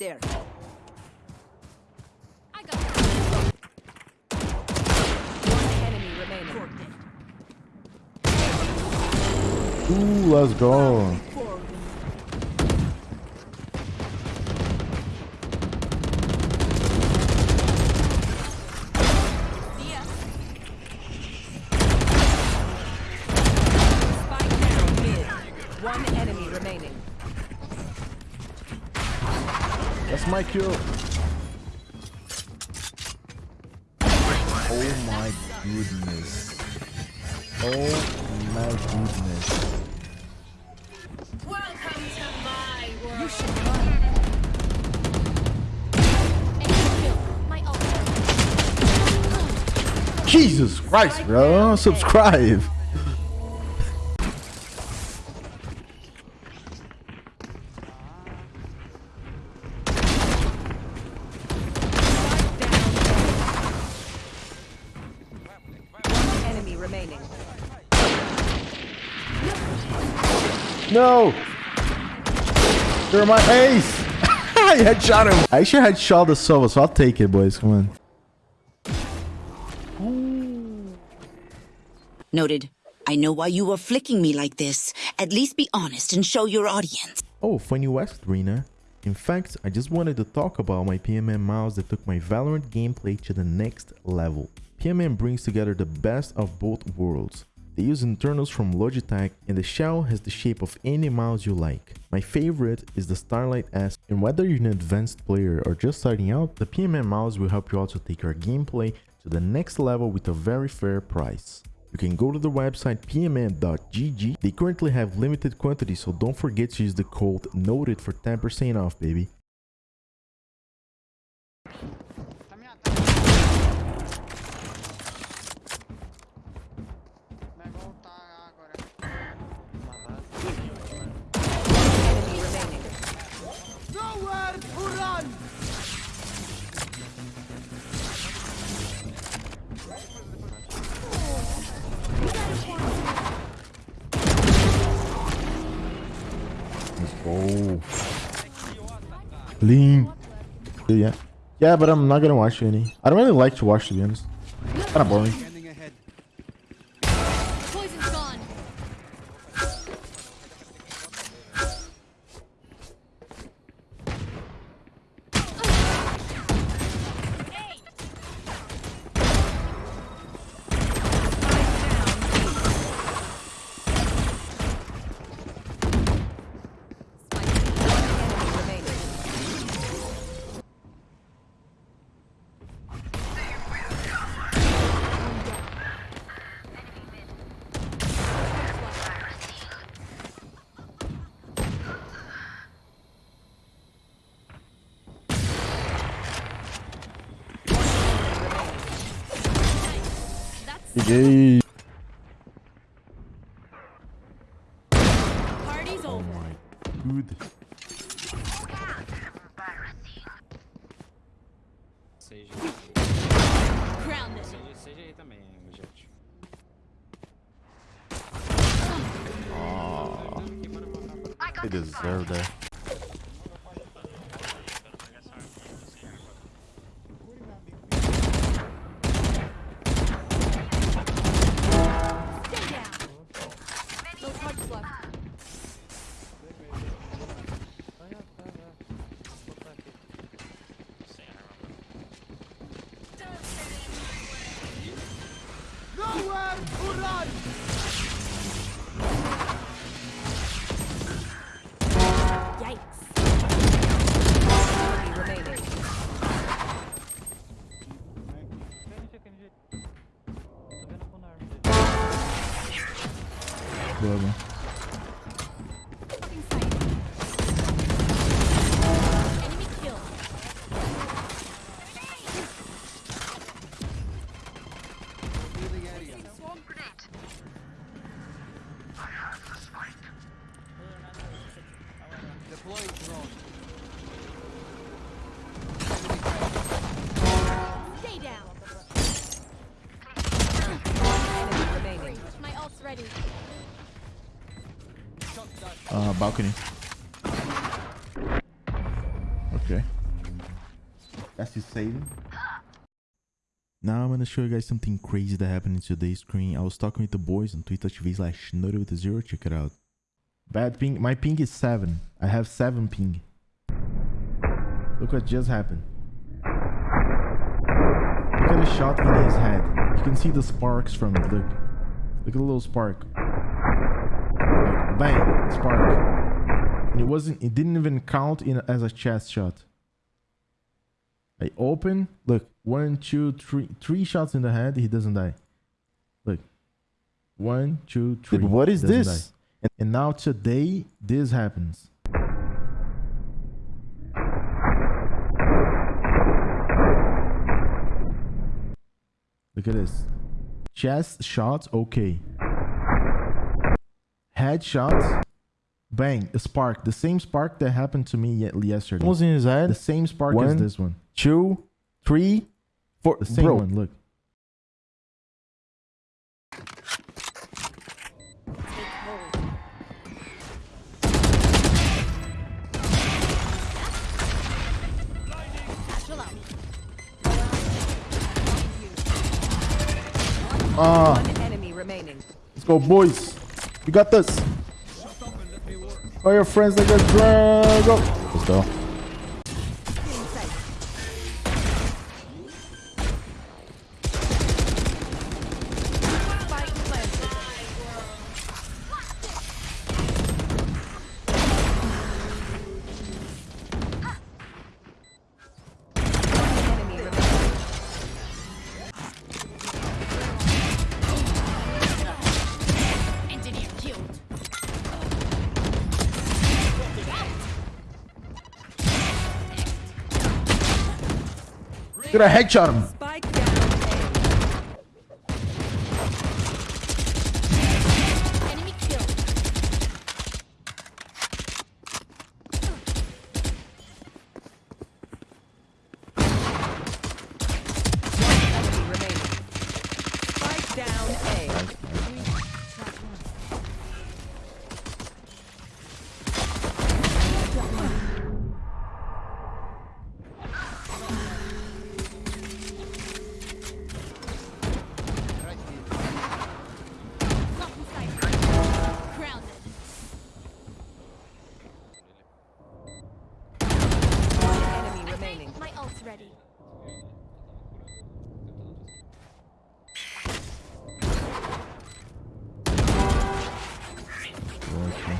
there. I got One enemy remaining. Ooh, let's go. My kill. Oh my goodness. Oh my goodness. Welcome to my world. My ult. Jesus Christ, bro. Subscribe. Remaining. No. They're my ace. I headshot him. I actually headshot the Sova, so I'll take it, boys. Come on. Noted. I know why you were flicking me like this. At least be honest and show your audience. Oh, funny West Rena. In fact, I just wanted to talk about my PMM mouse that took my Valorant gameplay to the next level. PMM brings together the best of both worlds. They use internals from Logitech and the shell has the shape of any mouse you like. My favorite is the Starlight S and whether you're an advanced player or just starting out, the PMM mouse will help you also take your gameplay to the next level with a very fair price. You can go to the website pmm.gg. They currently have limited quantities, so don't forget to use the code NOTED for 10% off, baby. Lean. Yeah. Yeah, but I'm not gonna watch any. I don't really like to watch to be honest. Kinda boring. Ei. Uh, balcony. Okay. That's his saving. Now I'm gonna show you guys something crazy that happened in today's screen. I was talking with the boys on Twitch TV slash with a zero. Check it out. Bad ping. My ping is 7. I have 7 ping. Look what just happened. Look at the shot in his head. You can see the sparks from it. Look. Look at the little spark. Look. Bang. Spark. And it wasn't, it didn't even count in as a chest shot. I open. Look. One, two, three. Three shots in the head. He doesn't die. Look. One, two, three. Dude, what is this? die. And, and now today, this happens. Look at this. Chest shot, okay. Head shots, bang, a spark. The same spark that happened to me ye- yesterday. Almost in his head? The same spark One, as this one. Two, three, four. The same Bro, one, look. Ah, One enemy remaining. let's go, boys. We got this. All your friends like a drag. Let's go. Get a headshot Okay.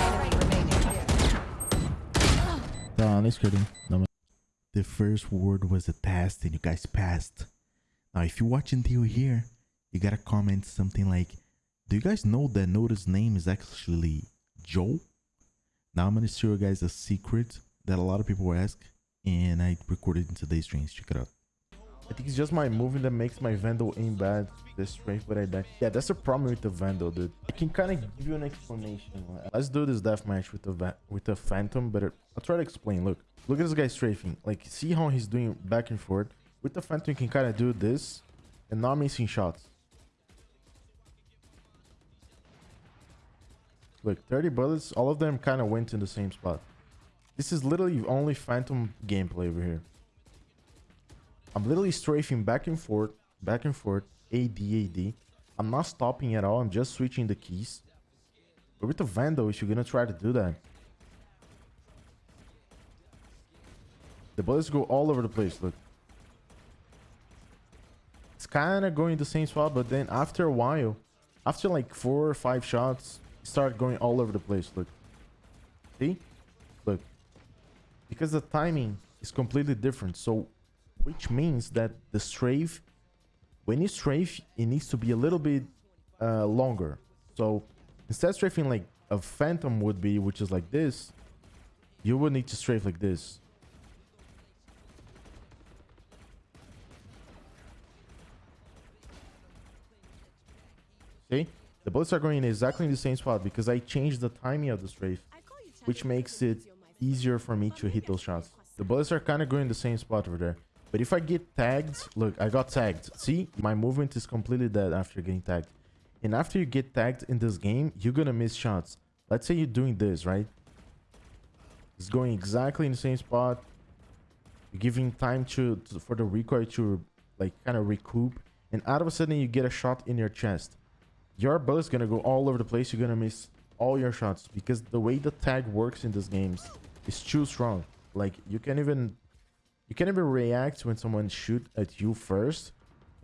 Enemy remaining. Tá, na esquerda. The first word was a test and you guys passed. Now, if you watch until here, you gotta comment something like, Do you guys know that Notice's name is actually Joe? Now, I'm gonna show you guys a secret that a lot of people ask, and I recorded in today's streams. Check it out. I think it's just my moving that makes my Vandal aim bad. The strength, but I die. Yeah, that's the problem with the Vandal, dude. I can kind of give you an explanation. Let's do this deathmatch with the with the Phantom, but I'll try to explain. Look, look at this guy strafing. Like, see how he's doing back and forth. With the Phantom, you can kind of do this and not missing shots. Look, 30 bullets, all of them kind of went in the same spot. This is literally only Phantom gameplay over here. I'm literally strafing back and forth, back and forth, AD, AD. I'm not stopping at all. I'm just switching the keys. But with the Vandal, if you're gonna try to do that, the bullets go all over the place. Look, it's kind of going the same spot, but then after a while, after like four or five shots, start going all over the place. Look, see, look, because the timing is completely different. So which means that the strafe when you strafe it needs to be a little bit uh, longer so instead of strafing like a phantom would be which is like this you would need to strafe like this see the bullets are going exactly in the same spot because i changed the timing of the strafe which makes it easier for me to hit those shots. The bullets are kind of going in the same spot over there. But if I get tagged, look, I got tagged. See, my movement is completely dead after getting tagged. And after you get tagged in this game, you're gonna miss shots. Let's say you're doing this, right? It's going exactly in the same spot. You're giving time to, to for the recoil to like kind of recoup, and out of a sudden you get a shot in your chest. Your bullet's gonna go all over the place. You're gonna miss all your shots because the way the tag works in these games is too strong. Like you can't even you can't even react when someone shoot at you first,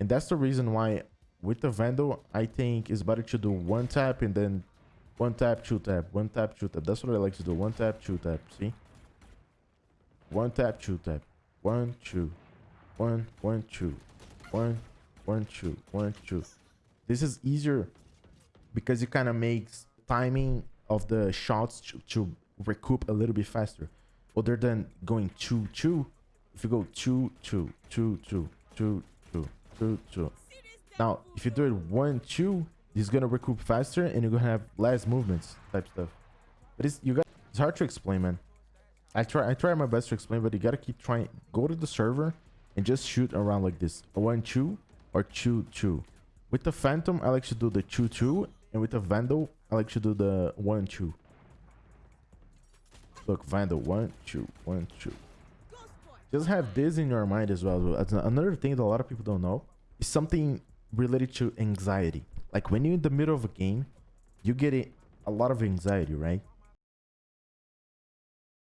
and that's the reason why with the Vandal I think it's better to do one tap and then one tap, two tap, one tap, two tap. That's what I like to do. One tap, two tap. See? One tap, two tap. One, two. One, one, two. One, one, two. One, two. This is easier because it kind of makes timing of the shots to, to recoup a little bit faster. Other than going two, two. If you go two, two, two, two, two, two, two, two. Now, if you do it one, two, it's gonna recoup faster and you're gonna have less movements type stuff. But it's you got it's hard to explain, man. I try I try my best to explain, but you gotta keep trying. Go to the server and just shoot around like this. One two or two two. With the Phantom, I like to do the two two, and with the Vandal, I like to do the one two. Look, Vandal one two one two. Just have this in your mind as well. Another thing that a lot of people don't know is something related to anxiety. Like when you're in the middle of a game, you get a lot of anxiety, right?